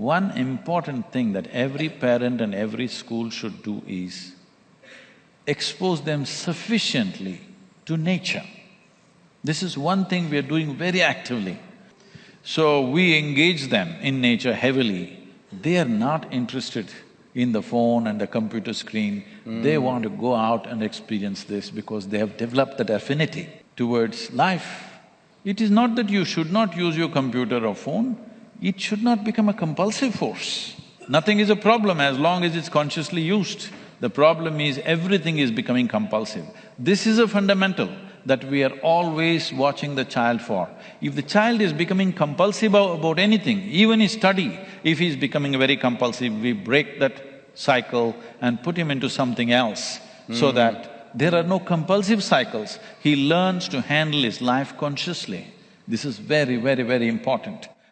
one important thing that every parent and every school should do is expose them sufficiently to nature. This is one thing we are doing very actively. So we engage them in nature heavily. They are not interested in the phone and the computer screen. Mm. They want to go out and experience this because they have developed that affinity towards life. It is not that you should not use your computer or phone, it should not become a compulsive force. Nothing is a problem as long as it's consciously used. The problem is everything is becoming compulsive. This is a fundamental that we are always watching the child for. If the child is becoming compulsive about anything, even his study, if he's becoming very compulsive, we break that cycle and put him into something else mm. so hmm. that there are no compulsive cycles. He learns to handle his life consciously. This is very, very, very important.